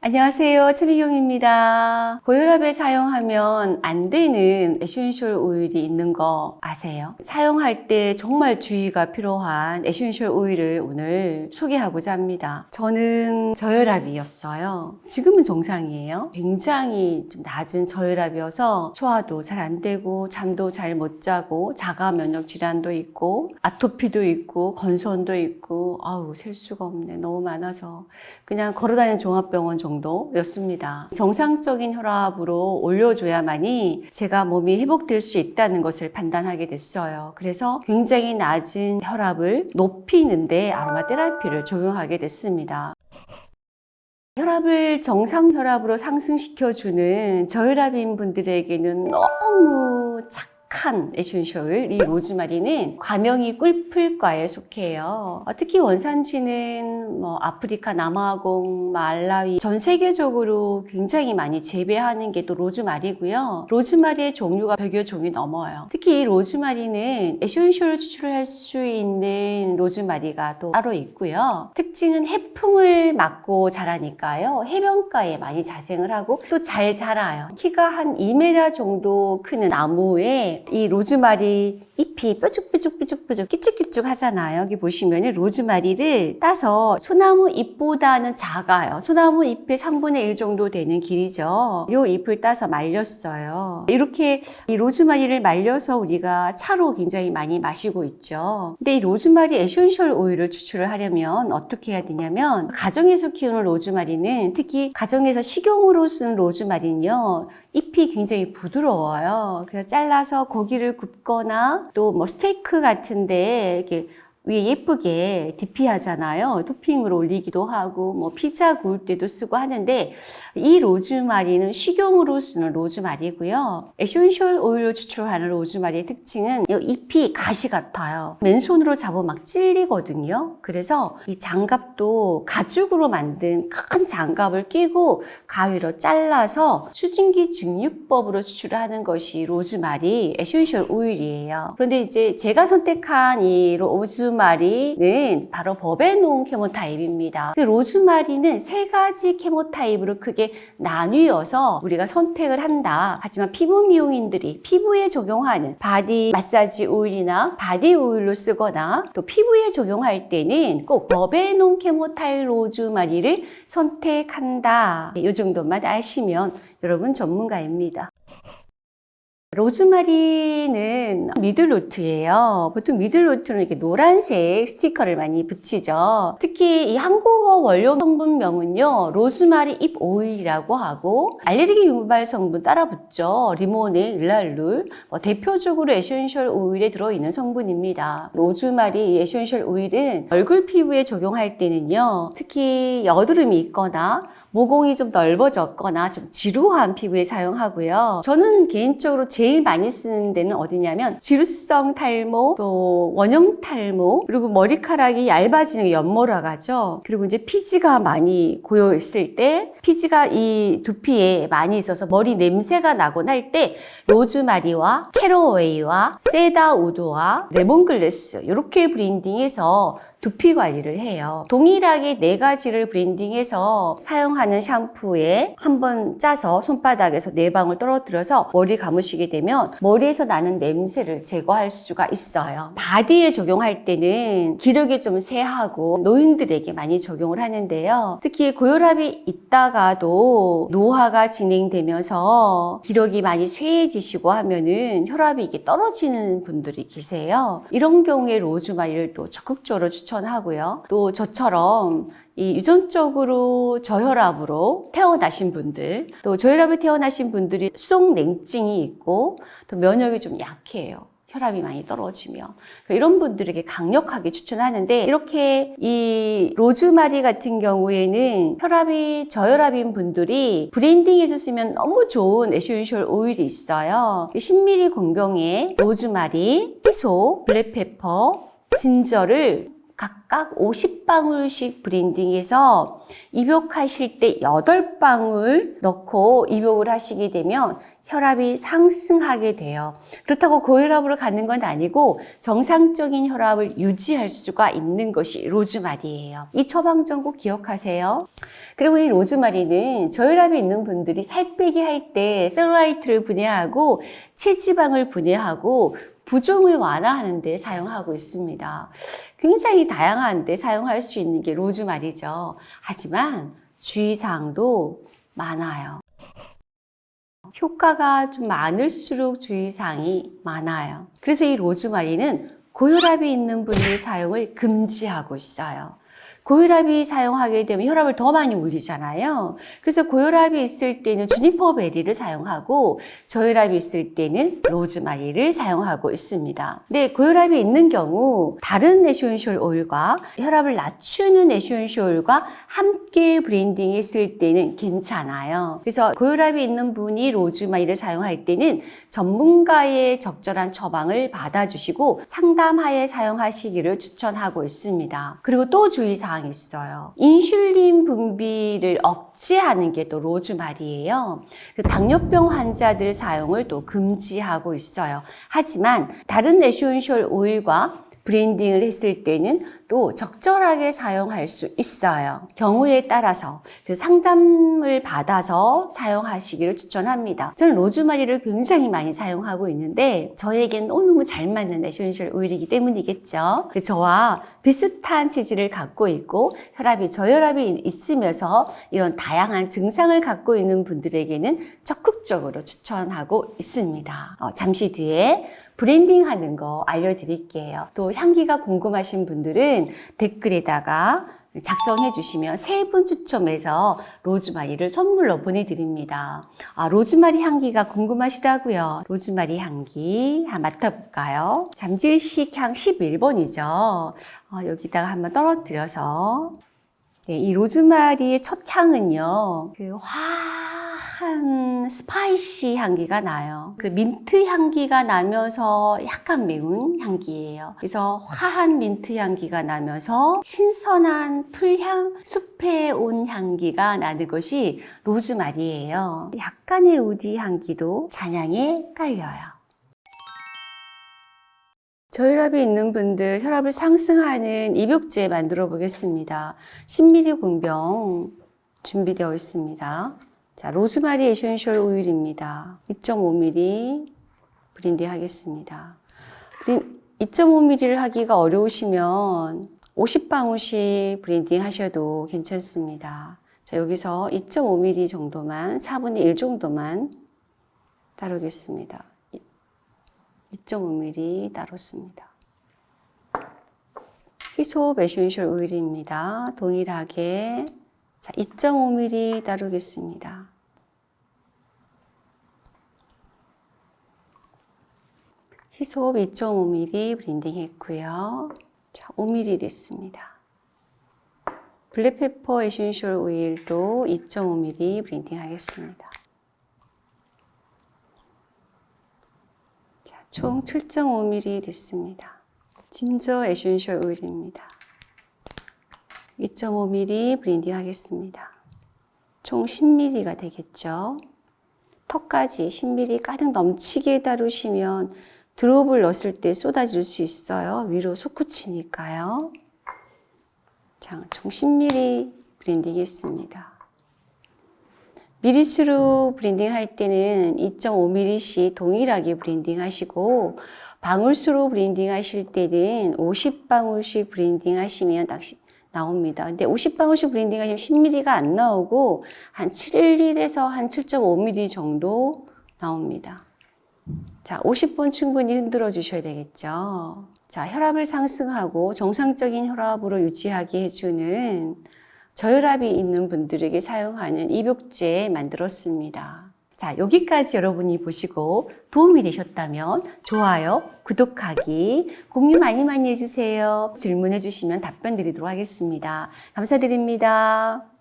안녕하세요. 최미경입니다. 고혈압에 사용하면 안 되는 essential oil이 있는 거 아세요? 사용할 때 정말 주의가 필요한 essential oil을 오늘 소개하고자 합니다. 저는 저혈압이었어요. 지금은 정상이에요. 굉장히 좀 낮은 저혈압이어서 소화도 잘 안 되고 잠도 잘 못 자고 자가 면역 질환도 있고 아토피도 있고 건선도 있고 아우 셀 수가 없네. 너무 많아서 그냥 걸어다니는 종합병원 정도였습니다. 정상적인 혈압으로 올려줘야만이 제가 몸이 회복될 수 있다는 것을 판단하게 됐어요. 그래서 굉장히 낮은 혈압을 높이는데 아로마 테라피를 적용하게 됐습니다. 혈압을 정상 혈압으로 상승시켜주는 저혈압인 분들에게는 너무 착한 essential 이 로즈마리는 과명이 꿀풀과에 속해요. 어, 특히 원산지는 뭐 아프리카 남아공, 말라위 전 세계적으로 굉장히 많이 재배하는 게 또 로즈마리고요. 로즈마리의 종류가 100여 종이 넘어요. 특히 이 로즈마리는 essential을 추출할 수 있는 로즈마리가 또 따로 있고요. 특 징은 해풍을 맞고 자라니까요. 해변가에 많이 자생을 하고 또 잘 자라요. 키가 한 2m 정도 크는 나무에 이 로즈마리 잎이 뾰족뾰족뾰족뾰족 끼쭉끼쭉 하잖아요. 여기 보시면 로즈마리를 따서 소나무 잎보다는 작아요. 소나무 잎의 3분의 1 정도 되는 길이죠. 이 잎을 따서 말렸어요. 이렇게 이 로즈마리를 말려서 우리가 차로 굉장히 많이 마시고 있죠. 근데 이 로즈마리 essential oil을 추출을 하려면 어떻게 해야 되냐면 가정에서 키우는 로즈마리는 특히 가정에서 식용으로 쓰는 로즈마리는요. 잎이 굉장히 부드러워요. 그래서 잘라서 고기를 굽거나 또 뭐 스테이크 같은데 이렇게 위에 예쁘게 DP하잖아요. 토핑으로 올리기도 하고 뭐 피자 구울 때도 쓰고 하는데 이 로즈마리는 식용으로 쓰는 로즈마리고요. essential oil로 추출하는 로즈마리의 특징은 이 잎이 가시 같아요. 맨손으로 잡으면 막 찔리거든요. 그래서 이 장갑도 가죽으로 만든 큰 장갑을 끼고 가위로 잘라서 수증기 증류법으로 추출하는 것이 로즈마리 essential oil이에요. 그런데 이제 제가 선택한 이 로즈 로즈마리는 바로 verbenone chemotype입니다. 그 로즈마리는 세 가지 chemotype으로 크게 나뉘어서 우리가 선택을 한다. 하지만 피부 미용인들이 피부에 적용하는 바디 마사지 오일이나 바디 오일로 쓰거나 또 피부에 적용할 때는 꼭 verbenone chemotype 로즈마리를 선택한다. 이 정도만 아시면 여러분 전문가입니다. 로즈마리는 middle note예요. 보통 middle note는 이렇게 노란색 스티커를 많이 붙이죠. 특히 이 한국어 원료 성분명은요. 로즈마리 잎 오일이라고 하고 알레르기 유발 성분 따라 붙죠. 리모넨, linalool 뭐 대표적으로 essential oil에 들어있는 성분입니다. 로즈마리 essential oil은 얼굴 피부에 적용할 때는요. 특히 여드름이 있거나 모공이 좀 넓어졌거나 좀 지루한 피부에 사용하고요. 저는 개인적으로 제일 많이 쓰는 데는 어디냐면 지루성 탈모, 또 원형 탈모, 그리고 머리카락이 얇아지는 연모라고 하죠. 그리고 이제 피지가 많이 고여 있을 때 피지가 이 두피에 많이 있어서 머리 냄새가 나곤 할 때 로즈마리와 caraway와 cedarwood와 lemongrass 이렇게 blending해서 두피 관리를 해요. 동일하게 네 가지를 blending해서 사용하는 샴푸에 한 번 짜서 손바닥에서 네 방울 떨어뜨려서 머리 감으시게 되면 머리에서 나는 냄새를 제거할 수가 있어요. 바디에 적용할 때는 기력이 좀 세하고 노인들에게 많이 적용을 하는데요. 특히 고혈압이 있다가도 노화가 진행되면서 기력이 많이 쇠해지시고 하면은 혈압이 이게 떨어지는 분들이 계세요. 이런 경우에 로즈마리를 또 적극적으로 추천하고요. 또 저처럼 이 유전적으로 저혈압으로 태어나신 분들, 또 저혈압을 태어나신 분들이 수동 냉증이 있고 또 면역이 좀 약해요. 혈압이 많이 떨어지면 이런 분들에게 강력하게 추천하는데 이렇게 이 로즈마리 같은 경우에는 혈압이 저혈압인 분들이 blending해서 쓰면 너무 좋은 essential oil이 있어요 10ml 공병에 로즈마리, hyssop, black pepper, ginger를 각각 50방울씩 blending해서 입욕하실 때 8방울 넣고 입욕을 하시게 되면 혈압이 상승하게 돼요. 그렇다고 고혈압으로 가는 건 아니고 정상적인 혈압을 유지할 수가 있는 것이 로즈마리예요. 이 처방전 꼭 기억하세요. 그리고 이 로즈마리는 저혈압이 있는 분들이 살 빼기 할 때 셀룰라이트를 분해하고 체지방을 분해하고 부종을 완화하는 데 사용하고 있습니다. 굉장히 다양한 데 사용할 수 있는 게 로즈마리죠. 하지만 주의사항도 많아요. 효과가 좀 많을수록 주의사항이 많아요. 그래서 이 로즈마리는 고혈압이 있는 분들 사용을 금지하고 있어요. 고혈압이 사용하게 되면 혈압을 더 많이 올리잖아요. 그래서 고혈압이 있을 때는 juniper berry를 사용하고 저혈압이 있을 때는 로즈마리를 사용하고 있습니다. 근데 고혈압이 있는 경우 다른 에센셜 오일과 혈압을 낮추는 에센셜 오일과 함께 블렌딩 했을 때는 괜찮아요. 그래서 고혈압이 있는 분이 로즈마리를 사용할 때는 전문가의 적절한 처방을 받아주시고 상담하에 사용하시기를 추천하고 있습니다. 그리고 또 주의사항 사항이 있어요. 인슐린 분비를 억제하는 게 또 로즈마리예요. 그 당뇨병 환자들 사용을 또 금지하고 있어요. 하지만 다른 에센셜 오일과 블렌딩을 했을 때는 또 적절하게 사용할 수 있어요. 경우에 따라서 그 상담을 받아서 사용하시기를 추천합니다. 저는 로즈마리를 굉장히 많이 사용하고 있는데 저에겐 너무 잘 맞는 에센셜 오일이기 때문이겠죠. 그 저와 비슷한 체질을 갖고 있고 혈압이 저혈압이 있으면서 이런 다양한 증상을 갖고 있는 분들에게는 적극적으로 추천하고 있습니다. 어, 잠시 뒤에 블렌딩 하는 거 알려드릴게요. 또 향기가 궁금하신 분들은 댓글에다가 작성해 주시면 세 분 추첨해서 로즈마리를 선물로 보내드립니다. 아, 로즈마리 향기가 궁금하시다고요? 로즈마리 향기 한번 맡아볼까요? 잠질식 향 11번이죠. 어, 여기다가 한번 떨어뜨려서 네, 이 로즈마리의 첫 향은요. 그 화한 spicy 향기가 나요. 그 민트 향기가 나면서 약간 매운 향기예요. 그래서 화한 민트 향기가 나면서 신선한 풀향, 숲에 온 향기가 나는 것이 로즈마리예요. 약간의 woody 향기도 잔향에 깔려요. 저혈압이 있는 분들 혈압을 상승하는 입욕제 만들어 보겠습니다. 10ml 공병 준비되어 있습니다. 자, 로즈마리 에센셜 오일입니다. 2.5ml 블렌딩 하겠습니다. 2.5ml를 하기가 어려우시면 50방울씩 블렌딩 하셔도 괜찮습니다. 자, 여기서 2.5ml 정도만, 4분의 1 정도만 따르겠습니다. 2.5mm 따르겠습니다. 히솝 에센셜 오일입니다. 동일하게 자 2.5mm 따르겠습니다. 히솝 2.5mm 블렌딩 했고요. 자 5mm 됐습니다. black pepper 에센셜 오일도 2.5mm 블렌딩 하겠습니다. 총 7.5mm 됐습니다. 진저 에센셜 오일입니다. 2.5mm 블렌딩 하겠습니다. 총 10mm가 되겠죠. 턱까지 10mm 가득 넘치게 따르시면 drop을 넣었을 때 쏟아질 수 있어요. 위로 솟구치니까요. 자, 총 10mm 블렌딩 했습니다. 미리수로 블렌딩 할 때는 2.5mm씩 동일하게 블렌딩 하시고 방울수로 블렌딩 하실 때는 50방울씩 블렌딩 하시면 딱 나옵니다. 근데 50방울씩 블렌딩 하시면 10mm가 안 나오고 한 7에서 한 7.5mm 정도 나옵니다. 자, 50번 충분히 흔들어 주셔야 되겠죠. 자, 혈압을 상승하고 정상적인 혈압으로 유지하게 해주는 저혈압이 있는 분들에게 사용하는 입욕제 만들었습니다. 자, 여기까지 여러분이 보시고 도움이 되셨다면 좋아요, 구독하기, 공유 많이 많이 해주세요. 질문해 주시면 답변 드리도록 하겠습니다. 감사드립니다.